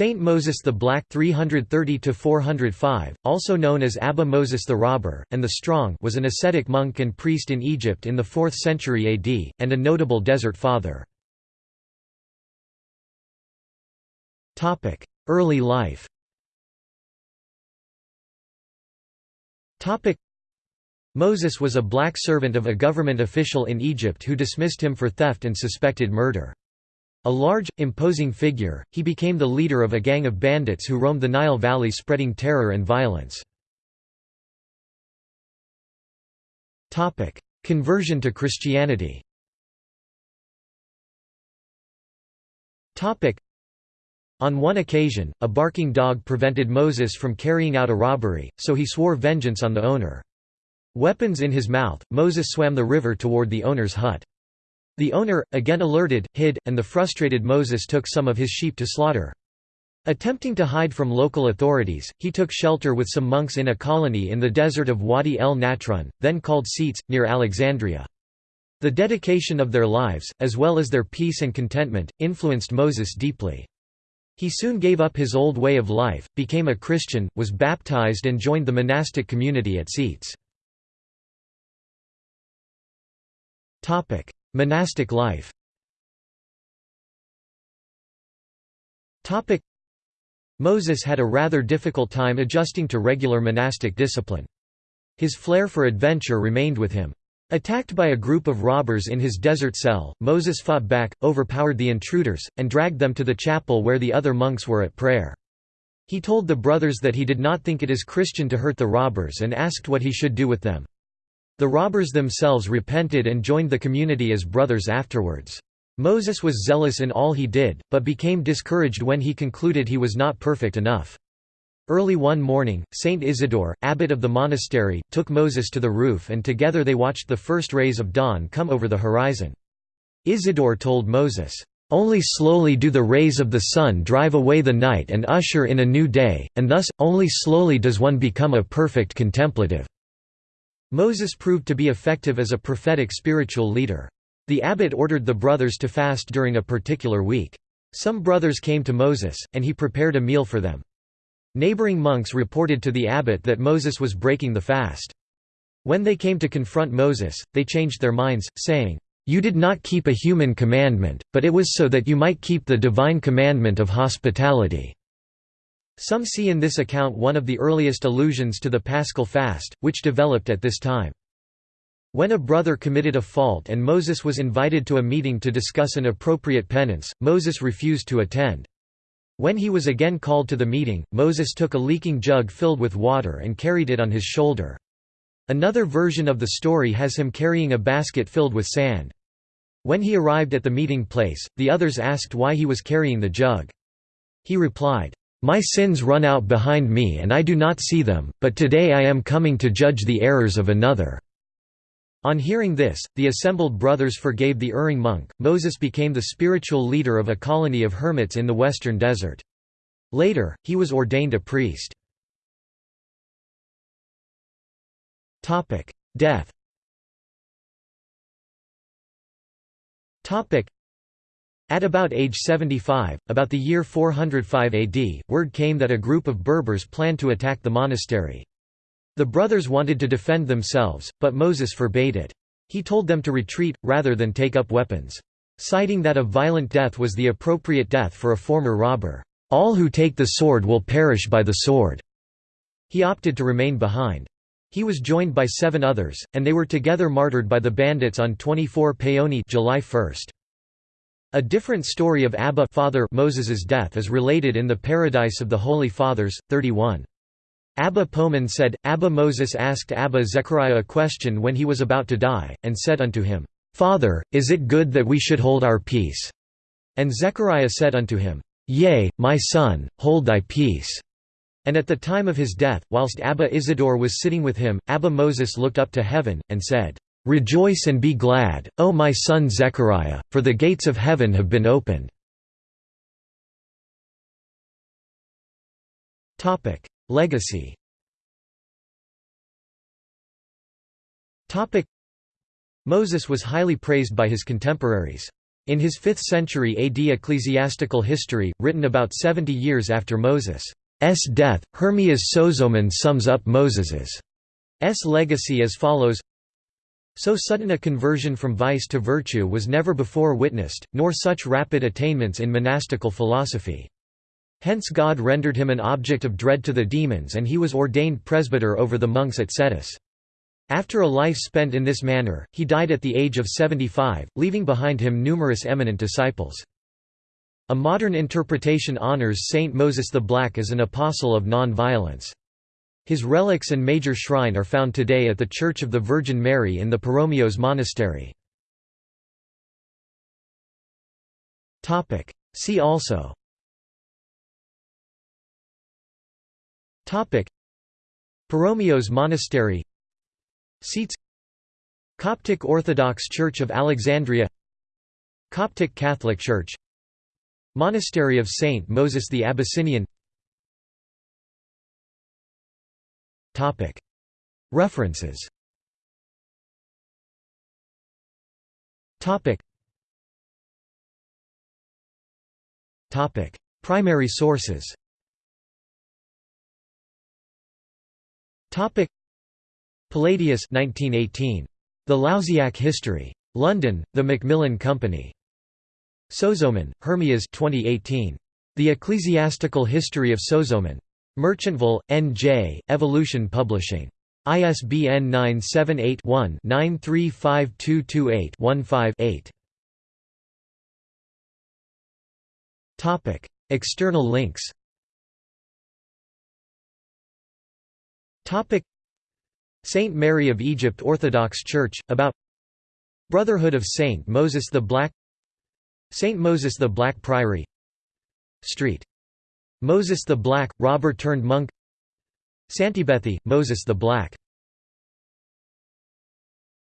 Saint Moses the Black 330–405, also known as Abba Moses the Robber, and the Strong was an ascetic monk and priest in Egypt in the 4th century AD, and a notable desert father. Early life Moses was a black servant of a government official in Egypt who dismissed him for theft and suspected murder. A large, imposing figure, he became the leader of a gang of bandits who roamed the Nile Valley spreading terror and violence. Conversion to Christianity On one occasion, a barking dog prevented Moses from carrying out a robbery, so he swore vengeance on the owner. Weapons in his mouth, Moses swam the river toward the owner's hut. The owner, again alerted, hid, and the frustrated Moses took some of his sheep to slaughter. Attempting to hide from local authorities, he took shelter with some monks in a colony in the desert of Wadi el Natron, then called Scetes, near Alexandria. The dedication of their lives, as well as their peace and contentment, influenced Moses deeply. He soon gave up his old way of life, became a Christian, was baptized and joined the monastic community at Scetes. Monastic life Moses had a rather difficult time adjusting to regular monastic discipline. His flair for adventure remained with him. Attacked by a group of robbers in his desert cell, Moses fought back, overpowered the intruders, and dragged them to the chapel where the other monks were at prayer. He told the brothers that he did not think it is Christian to hurt the robbers and asked what he should do with them. The robbers themselves repented and joined the community as brothers afterwards. Moses was zealous in all he did, but became discouraged when he concluded he was not perfect enough. Early one morning, Saint Isidore, abbot of the monastery, took Moses to the roof and together they watched the first rays of dawn come over the horizon. Isidore told Moses, "...only slowly do the rays of the sun drive away the night and usher in a new day, and thus, only slowly does one become a perfect contemplative." Moses proved to be effective as a prophetic spiritual leader. The abbot ordered the brothers to fast during a particular week. Some brothers came to Moses, and he prepared a meal for them. Neighboring monks reported to the abbot that Moses was breaking the fast. When they came to confront Moses, they changed their minds, saying, "'You did not keep a human commandment, but it was so that you might keep the divine commandment of hospitality.' Some see in this account one of the earliest allusions to the Paschal fast, which developed at this time. When a brother committed a fault and Moses was invited to a meeting to discuss an appropriate penance, Moses refused to attend. When he was again called to the meeting, Moses took a leaking jug filled with water and carried it on his shoulder. Another version of the story has him carrying a basket filled with sand. When he arrived at the meeting place, the others asked why he was carrying the jug. He replied, my sins run out behind me and I do not see them, but today I am coming to judge the errors of another." On hearing this, the assembled brothers forgave the erring monk. Moses became the spiritual leader of a colony of hermits in the western desert. Later, he was ordained a priest. Death at about age 75, about the year 405 AD, word came that a group of Berbers planned to attack the monastery. The brothers wanted to defend themselves, but Moses forbade it. He told them to retreat, rather than take up weapons. Citing that a violent death was the appropriate death for a former robber. All who take the sword will perish by the sword. He opted to remain behind. He was joined by seven others, and they were together martyred by the bandits on 24 Paoni July 1. A different story of Abba father Moses's death is related in the Paradise of the Holy Fathers, 31. Abba Poemen said, Abba Moses asked Abba Zechariah a question when he was about to die, and said unto him, Father, is it good that we should hold our peace? And Zechariah said unto him, Yea, my son, hold thy peace. And at the time of his death, whilst Abba Isidore was sitting with him, Abba Moses looked up to heaven, and said, Rejoice and be glad, O my son Zechariah, for the gates of heaven have been opened. Legacy Moses was highly praised by his contemporaries. In his 5th century AD ecclesiastical history, written about 70 years after Moses' death, Hermias Sozomen sums up Moses's S legacy as follows So sudden a conversion from vice to virtue was never before witnessed, nor such rapid attainments in monastical philosophy. Hence God rendered him an object of dread to the demons and he was ordained presbyter over the monks at Cetis. After a life spent in this manner, he died at the age of 75, leaving behind him numerous eminent disciples. A modern interpretation honors Saint Moses the Black as an apostle of non-violence. His relics and major shrine are found today at the Church of the Virgin Mary in the Paromeos Monastery. See also. Paromeos Monastery. Scetes. Coptic Orthodox Church of Alexandria. Coptic Catholic Church. Monastery of Saint Moses the Abyssinian References Primary sources Palladius 1918. The Lausiac History. London, The Macmillan Company. Sozomen, Hermias 2018. The Ecclesiastical History of Sozomen. Merchantville, N.J., Evolution Publishing. ISBN 978-1-935228-15-8. External links Saint Mary of Egypt Orthodox Church, about Brotherhood of Saint Moses the Black Saint Moses the Black Priory Street. Moses the Black, robber turned monk. Santibethy, Moses the Black